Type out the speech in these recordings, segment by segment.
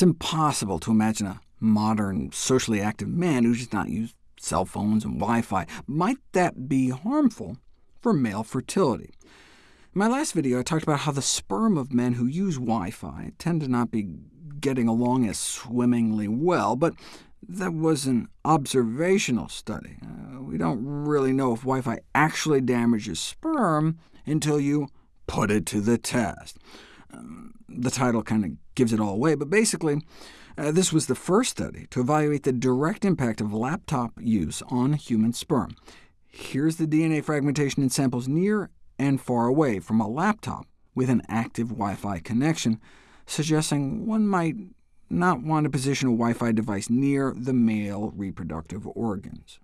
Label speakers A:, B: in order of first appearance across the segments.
A: It's impossible to imagine a modern, socially active man who does not use cell phones and Wi-Fi. Might that be harmful for male fertility? In my last video, I talked about how the sperm of men who use Wi-Fi tend to not be getting along as swimmingly well, but that was an observational study. Uh, we don't really know if Wi-Fi actually damages sperm until you put it to the test. The title kind of gives it all away, but basically, uh, this was the first study to evaluate the direct impact of laptop use on human sperm. Here's the DNA fragmentation in samples near and far away from a laptop with an active Wi-Fi connection, suggesting one might not want to position a Wi-Fi device near the male reproductive organs.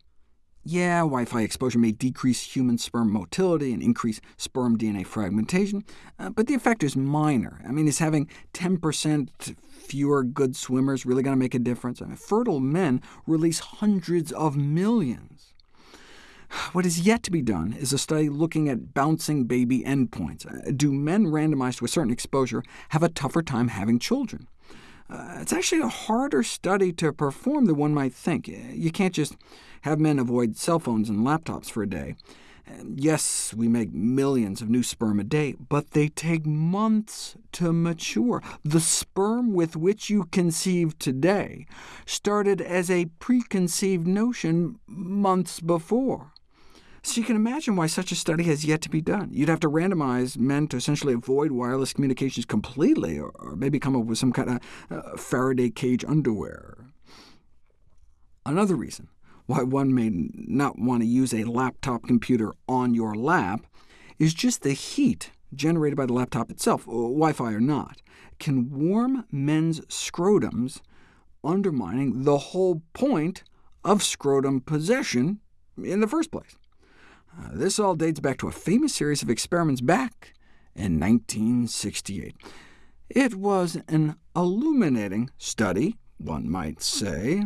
A: Yeah, Wi-Fi exposure may decrease human sperm motility and increase sperm DNA fragmentation, uh, but the effect is minor. I mean, is having 10% fewer good swimmers really going to make a difference? I mean, fertile men release hundreds of millions. What is yet to be done is a study looking at bouncing baby endpoints. Uh, do men randomized to a certain exposure have a tougher time having children? Uh, it's actually a harder study to perform than one might think. You can't just have men avoid cell phones and laptops for a day. Yes, we make millions of new sperm a day, but they take months to mature. The sperm with which you conceive today started as a preconceived notion months before. So you can imagine why such a study has yet to be done. You'd have to randomize men to essentially avoid wireless communications completely, or, maybe come up with some kind of uh, Faraday cage underwear. Another reason why one may not want to use a laptop computer on your lap is just the heat generated by the laptop itself, uh, Wi-Fi or not, can warm men's scrotums, undermining the whole point of scrotum possession in the first place. Uh, this all dates back to a famous series of experiments back in 1968. It was an illuminating study, one might say.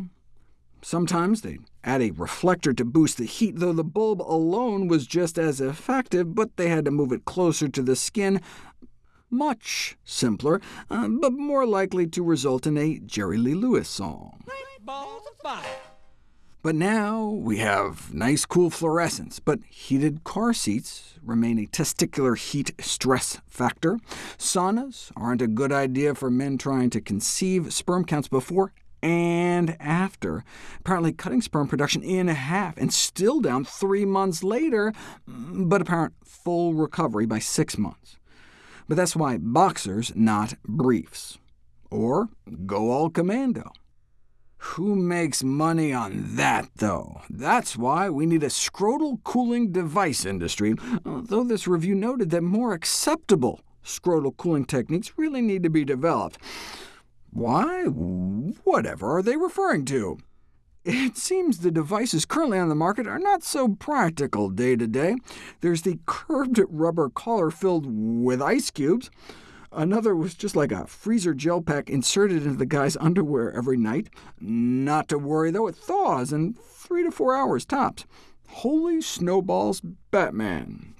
A: Sometimes they'd add a reflector to boost the heat, though the bulb alone was just as effective, but they had to move it closer to the skin. Much simpler, uh, but more likely to result in a Jerry Lee Lewis song. But now we have nice cool fluorescence, but heated car seats remain a testicular heat stress factor. Saunas aren't a good idea for men trying to conceive. Sperm counts before and after, apparently cutting sperm production in half, and still down three months later, mm, but apparent full recovery by six months. But that's why boxers, not briefs. Or go all commando. Who makes money on that, though? That's why we need a scrotal cooling device industry, though this review noted that more acceptable scrotal cooling techniques really need to be developed. Why? Whatever are they referring to? It seems the devices currently on the market are not so practical day to day. There's the curved rubber collar filled with ice cubes, Another was just like a freezer gel pack inserted into the guy's underwear every night. Not to worry, though, it thaws in three to four hours tops. Holy snowballs, Batman.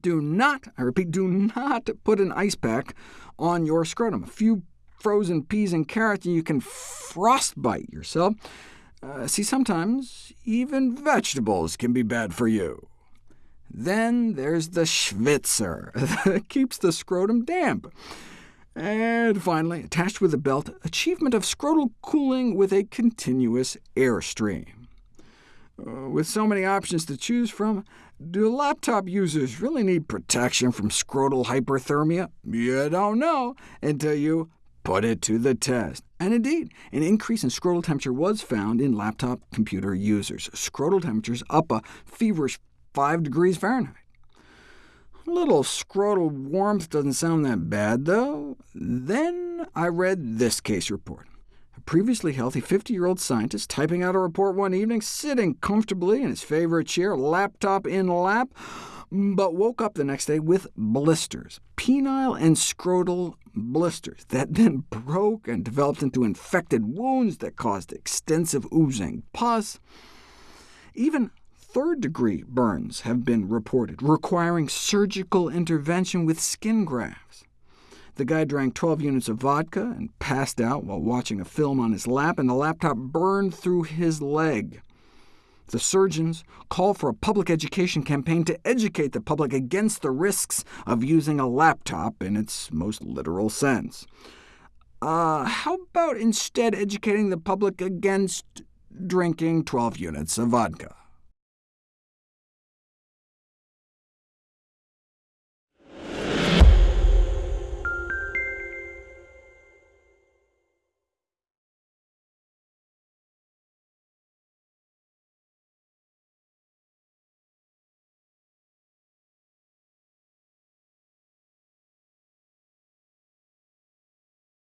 A: Do not, I repeat, do not put an ice pack on your scrotum. A few frozen peas and carrots, and you can frostbite yourself. Uh, see, sometimes even vegetables can be bad for you. Then there's the Schwitzer, that keeps the scrotum damp. And finally, attached with a belt, achievement of scrotal cooling with a continuous airstream. Uh, with so many options to choose from, do laptop users really need protection from scrotal hyperthermia? You don't know until you put it to the test. And indeed, an increase in scrotal temperature was found in laptop computer users. Scrotal temperatures up a feverish 5 degrees Fahrenheit. A little scrotal warmth doesn't sound that bad, though. Then I read this case report. Previously healthy 50-year-old scientist typing out a report one evening, sitting comfortably in his favorite chair, laptop in lap, but woke up the next day with blisters, penile and scrotal blisters, that then broke and developed into infected wounds that caused extensive oozing pus. Even third-degree burns have been reported, requiring surgical intervention with skin grafts. The guy drank 12 units of vodka and passed out while watching a film on his lap, and the laptop burned through his leg. The surgeons call for a public education campaign to educate the public against the risks of using a laptop in its most literal sense. Uh, how about instead educating the public against drinking 12 units of vodka?